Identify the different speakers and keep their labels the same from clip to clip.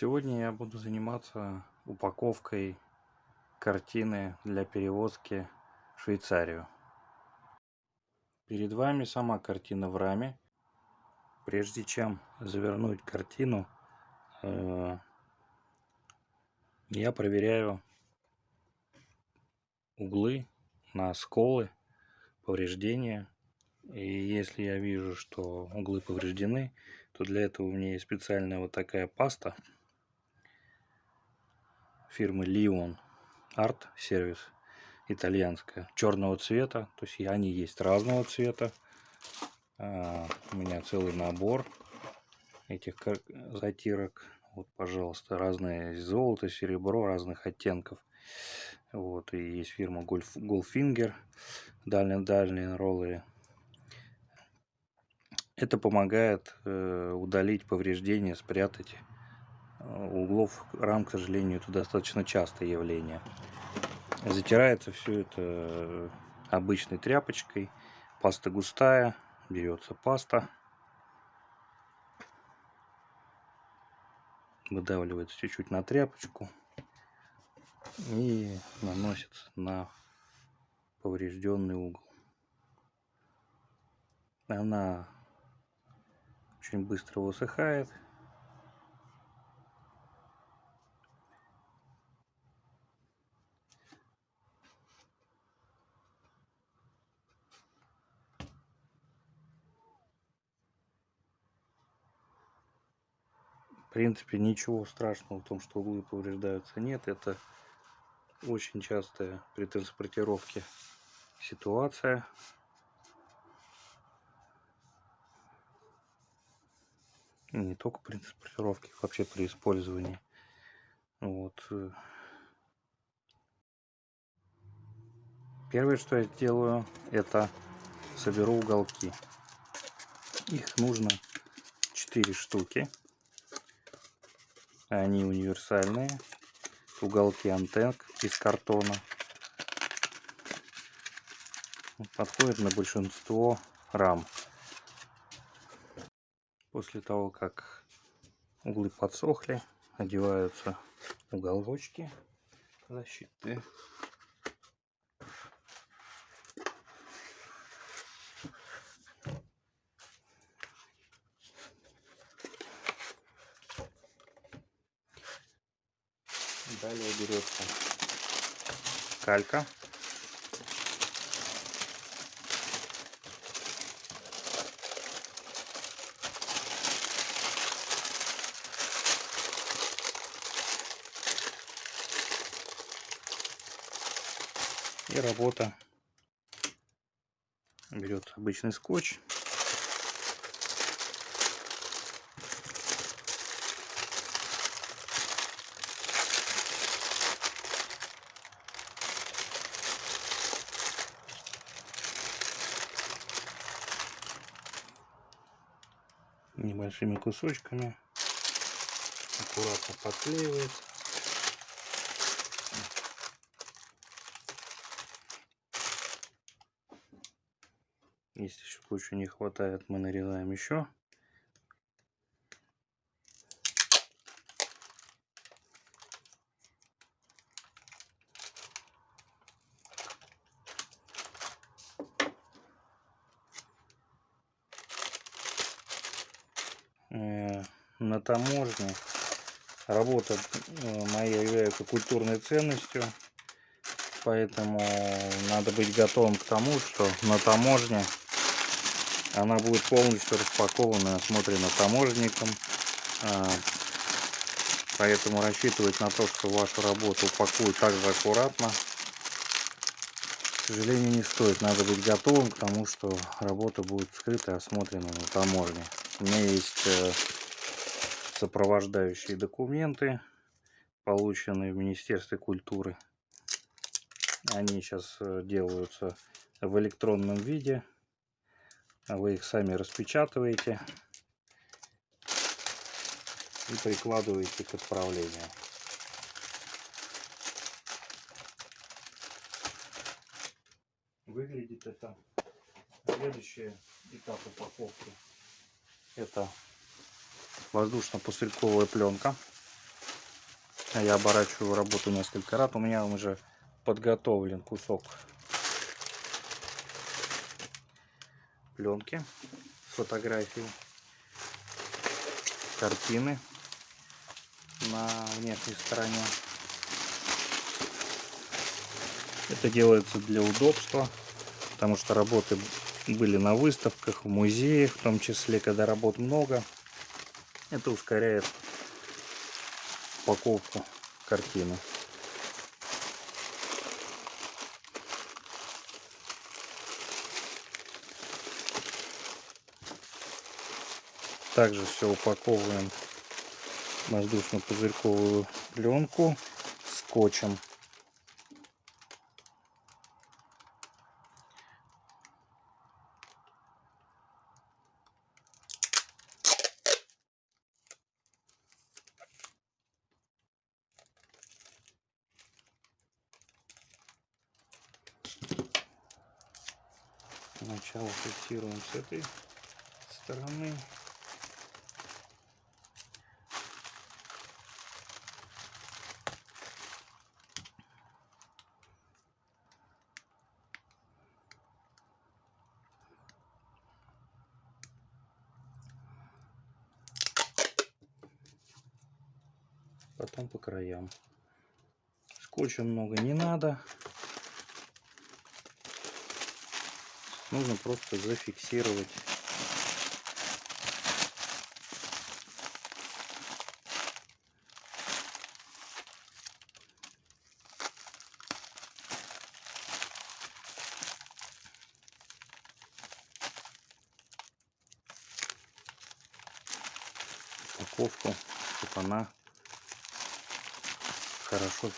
Speaker 1: Сегодня я буду заниматься упаковкой картины для перевозки в Швейцарию. Перед вами сама картина в раме. Прежде чем завернуть картину, э, я проверяю углы на сколы, повреждения. И если я вижу, что углы повреждены, то для этого у меня есть специальная вот такая паста фирмы Leon Art Service итальянская черного цвета. То есть они есть разного цвета. А, у меня целый набор этих затирок. Вот пожалуйста разные золото серебро разных оттенков. Вот и есть фирма Golf, Goldfinger дальние дальние роллеры это помогает э, удалить повреждения, спрятать углов рам, к сожалению, это достаточно частое явление. Затирается все это э, обычной тряпочкой. Паста густая, берется паста. Выдавливается чуть-чуть на тряпочку и наносится на поврежденный угол. Она очень быстро высыхает. В принципе, ничего страшного в том, что углы повреждаются, нет. Это очень частая при транспортировке ситуация. не только при транспортировке, вообще при использовании. Вот. Первое, что я делаю, это соберу уголки. Их нужно 4 штуки. Они универсальные. Уголки антенк из картона. Подходят на большинство рам. После того, как углы подсохли, одеваются уголочки защиты. Далее берется калька И работа. Берет обычный скотч. Небольшими кусочками аккуратно подклеивается Если еще кучу не хватает, мы нарезаем еще. Э, на таможне работа э, моя является культурной ценностью поэтому надо быть готовым к тому что на таможне она будет полностью распакована и осмотрена таможенником. А, поэтому рассчитывать на то, что вашу работу упакуют так же аккуратно, к сожалению, не стоит. Надо быть готовым к тому, что работа будет скрыта и осмотрена на таможне. У меня есть э, сопровождающие документы, полученные в Министерстве культуры. Они сейчас э, делаются в электронном виде. Вы их сами распечатываете и прикладываете к отправлению. Выглядит это следующий этап упаковки. Это воздушно-пузырьковая пленка. Я оборачиваю работу несколько раз. У меня уже подготовлен кусок пленки, фотографии, картины на внешней стороне. Это делается для удобства, потому что работы были на выставках, в музеях, в том числе, когда работ много. Это ускоряет упаковку картины. Также все упаковываем воздушно-пузырьковую пленку скотчем. Сначала фиксируем с этой стороны. потом по краям. Скотча много не надо. Нужно просто зафиксировать упаковку, чтобы она хорошо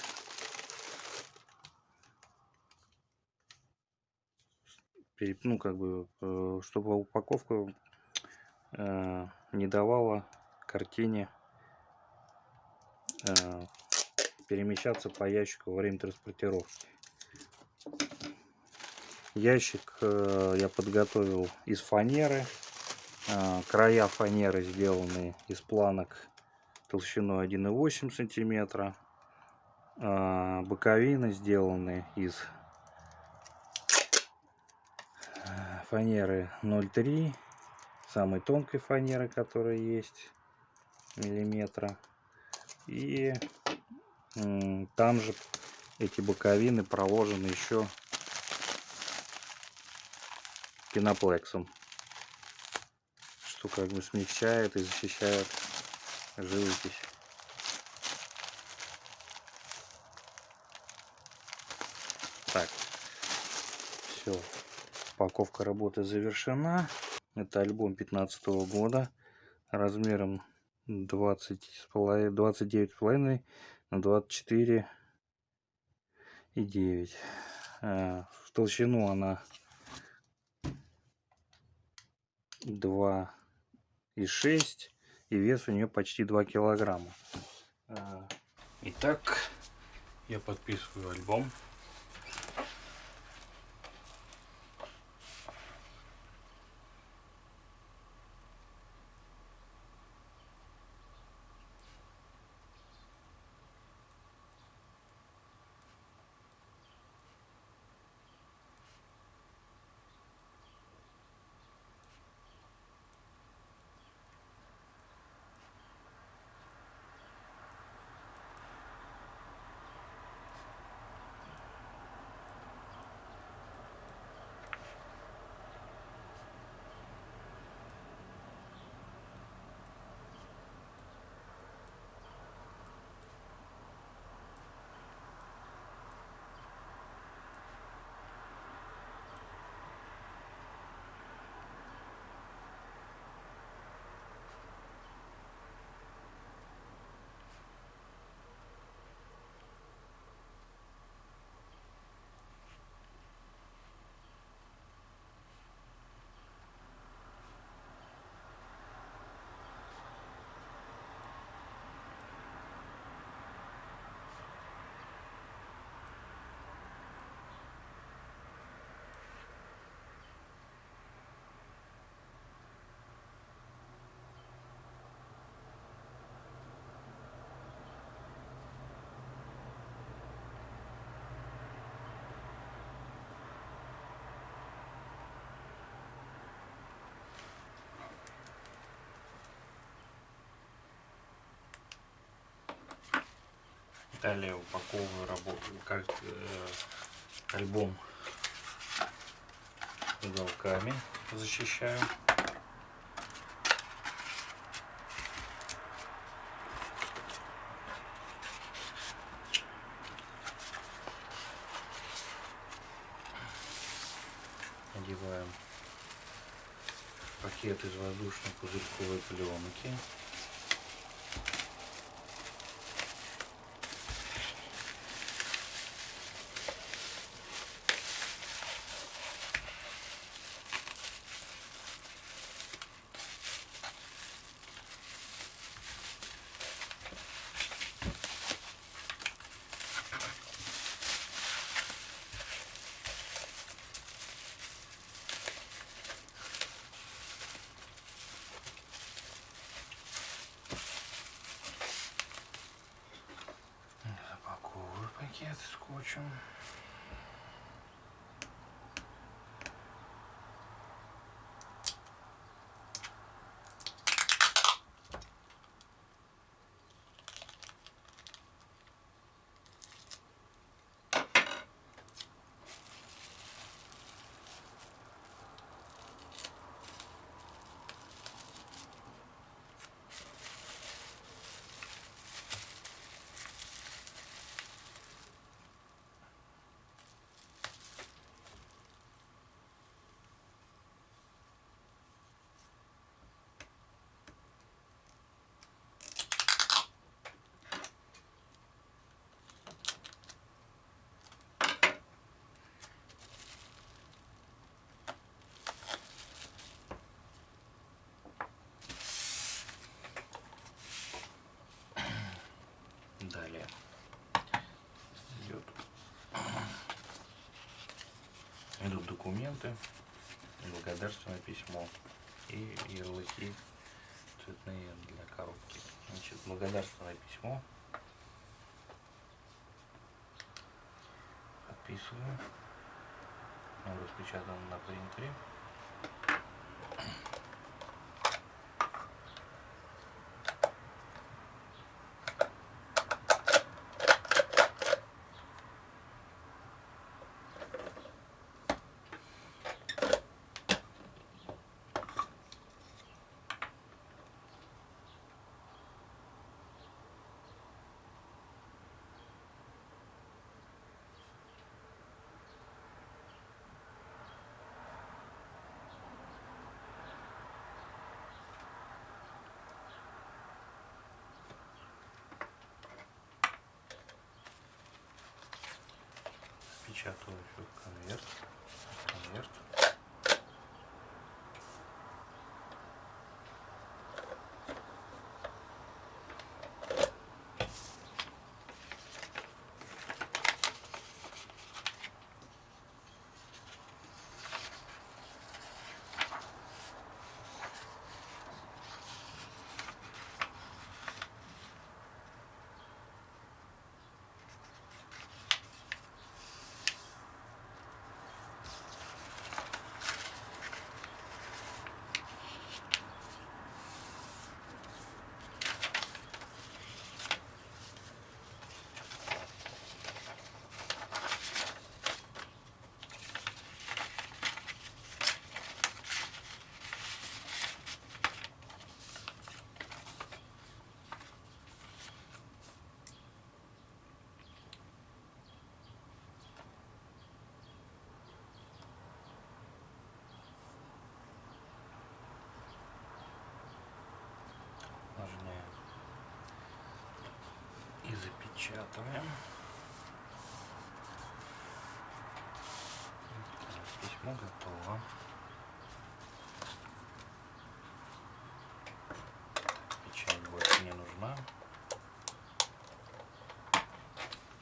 Speaker 1: ну как бы э, чтобы упаковка э, не давала картине э, перемещаться по ящику во время транспортировки. Ящик я подготовил из фанеры края фанеры сделаны из планок толщиной 1,8 сантиметра боковины сделаны из э, фанеры 0,3 самой тонкой фанеры которая есть миллиметра. И там же эти боковины проложены еще пеноплексом. Что как бы смягчает и защищает живопись. Так, все, упаковка работы завершена. Это альбом 15 -го года размером 20 29,5 на 24 и 9. А, в толщину она 2 и 6 и вес у нее почти 2 килограмма. А, итак, я подписываю альбом. Далее упаковываю работу, как э, альбом уголками защищаю. Одеваем пакет из воздушной пузырьковой пленки. Документы, благодарственное письмо и ярлыки цветные для коробки. Значит, благодарственное письмо подписываю. Он распечатан на принтере. Печатаю еще конверт. Конверт. Так, Письмо готово. Печать больше не нужна.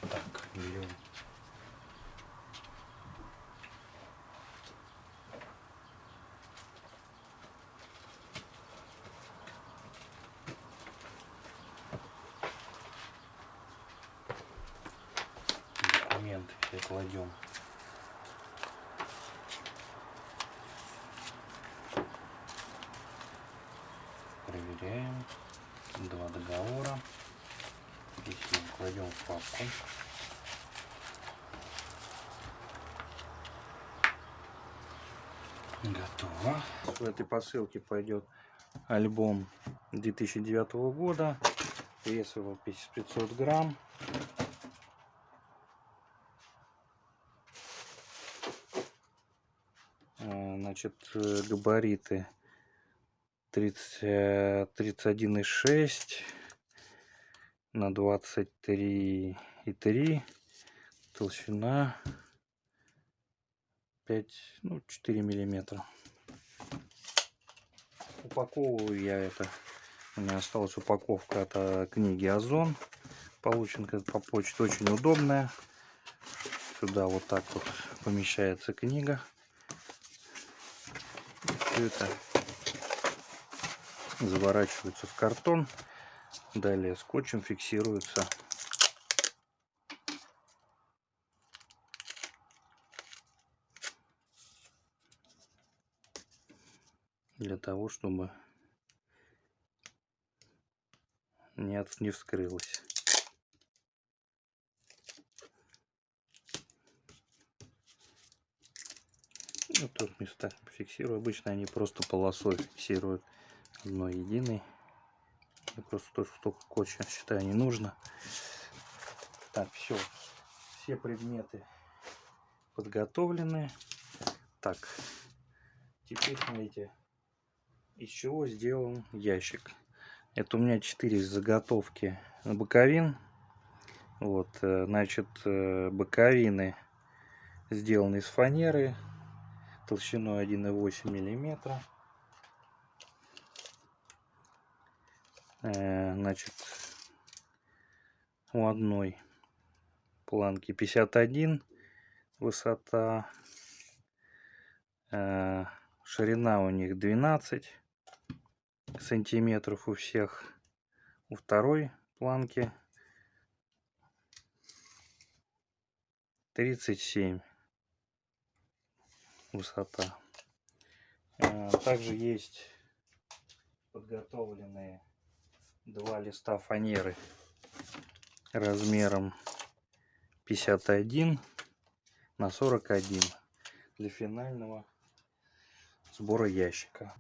Speaker 1: Так, берем документы все кладем. Проверяем. Два договора. Здесь кладем в папку. Готово. В этой посылке пойдет альбом 2009 года. Вес его 500 грамм. Э, значит, э, габариты 30, 31,6 на 23,3 толщина 5 ну 4 миллиметра. Упаковываю я это. У меня осталась упаковка от э, книги озон получен по почте очень удобная. Сюда вот так вот помещается книга все это заворачивается в картон. Далее скотчем фиксируется. Для того чтобы не, от, не вскрылось ну, тут места фиксирую. Обычно они просто полосой фиксируют одной единой. Я просто тоже столько скотча считаю не нужно. Так все все предметы подготовлены. Так теперь смотрите из чего сделан ящик. Это у меня 4 заготовки боковин. Вот э, значит э, боковины сделаны из фанеры толщиной 1,8 миллиметра. Э, значит у одной планки 51 высота. Э, ширина у них 12 сантиметров у всех. У второй планки 37 высота. Э, также есть подготовленные два листа фанеры размером 51 на 41 для финального сбора ящика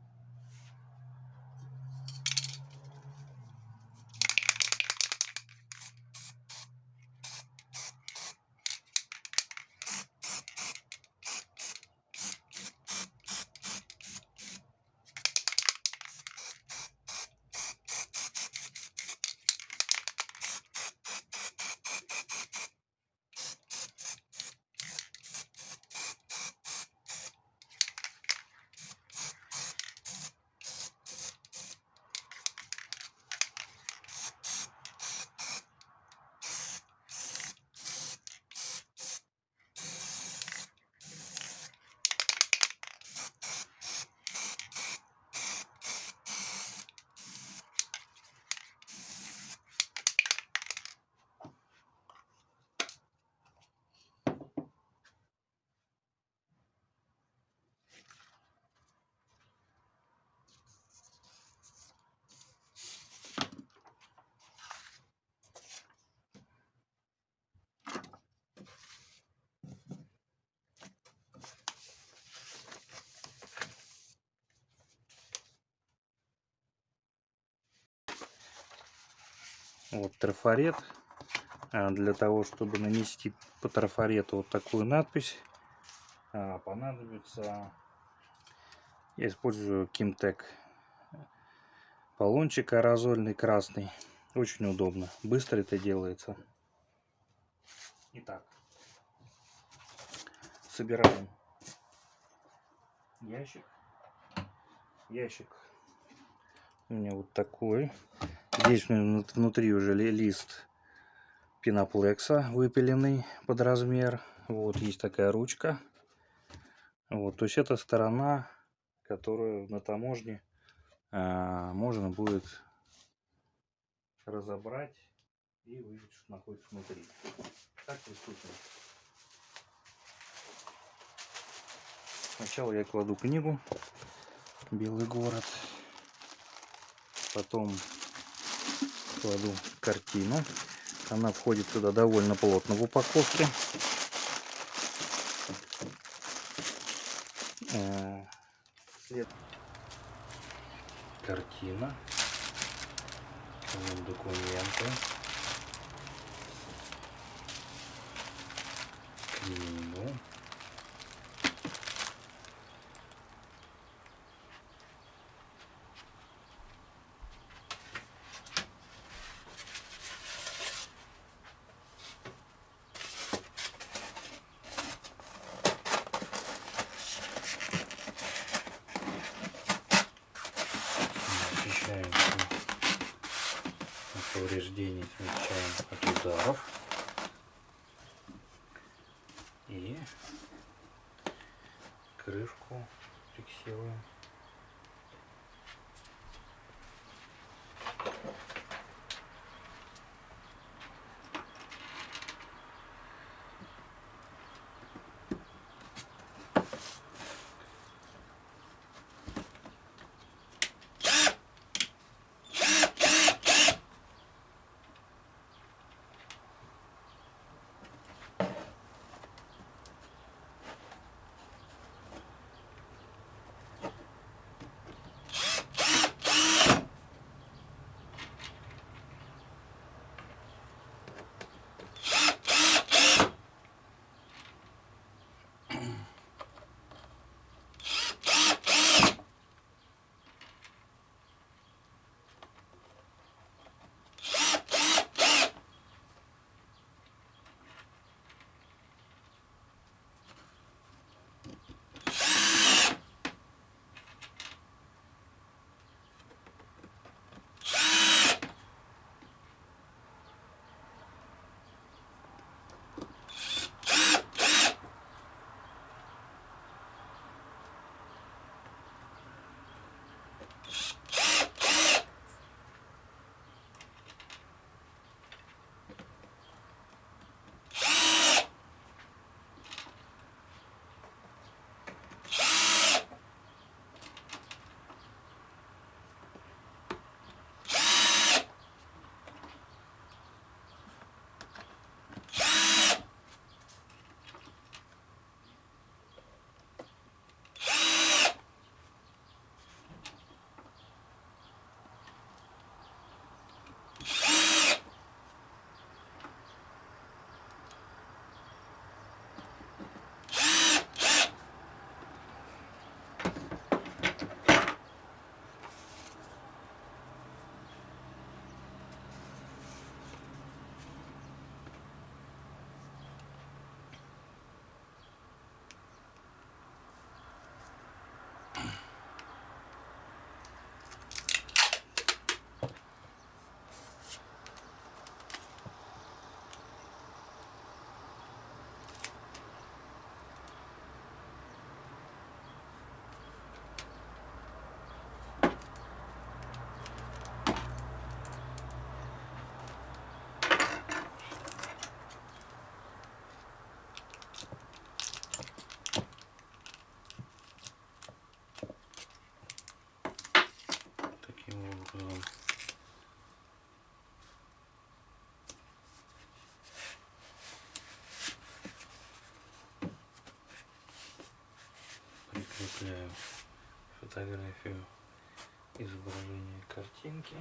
Speaker 1: вот трафарет а, для того чтобы нанести по трафарету вот такую надпись а, понадобится я использую Kimtech баллончик аэрозольный красный очень удобно быстро это делается. Итак собираем ящик. Ящик у меня вот такой Здесь внутри уже лист пеноплекса выпиленный под размер. Вот есть такая ручка. Вот, то есть это сторона, которую на таможне а, можно будет разобрать и увидеть, что находится внутри. Так приступим. Сначала я кладу книгу «Белый город», потом кладу картину. Она входит сюда довольно плотно в упаковке. Э, картина. Документы. Книгу. Защищаемся от повреждений, смягчаем от ударов. И крышку фиксируем. Прикрепляю фотографию изображения картинки.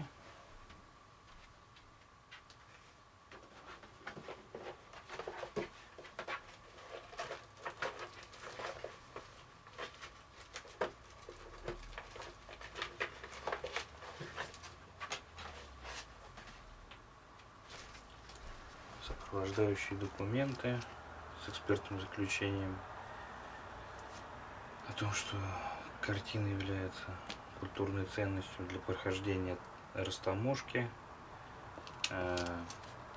Speaker 1: сопровождающие документы с экспертным заключением том, что картина является культурной ценностью для прохождения растаможки. Э,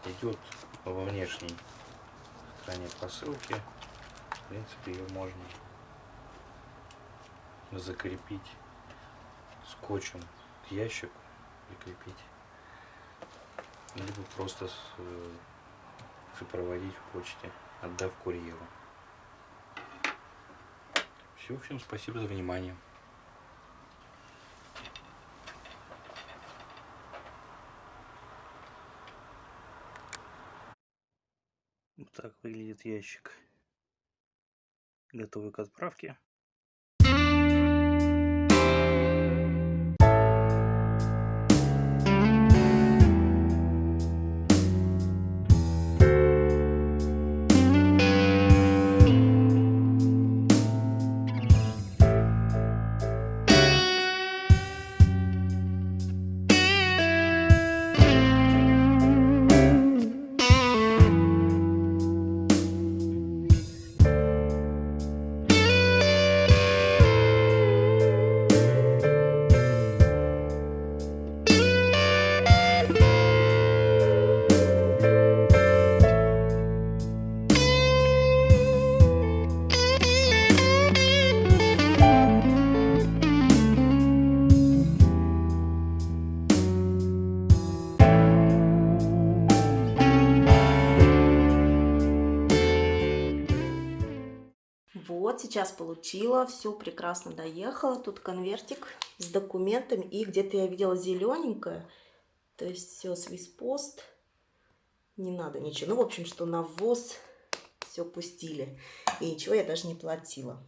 Speaker 1: идет во внешней стороне посылки. В принципе, ее можно закрепить скотчем к ящику, прикрепить, либо просто с сопроводить в почте, отдав курьеру. Все, всем спасибо за внимание. Вот так выглядит ящик, готовый к отправке.
Speaker 2: Сейчас получила, все прекрасно доехала. Тут конвертик с документами. И где-то я видела зелененькое. То есть все, свиспост. Не надо ничего. Ну, в общем, что на ввоз все пустили. И ничего я даже не платила.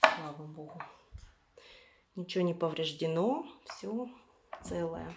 Speaker 2: Слава богу. Ничего не повреждено. Все целое.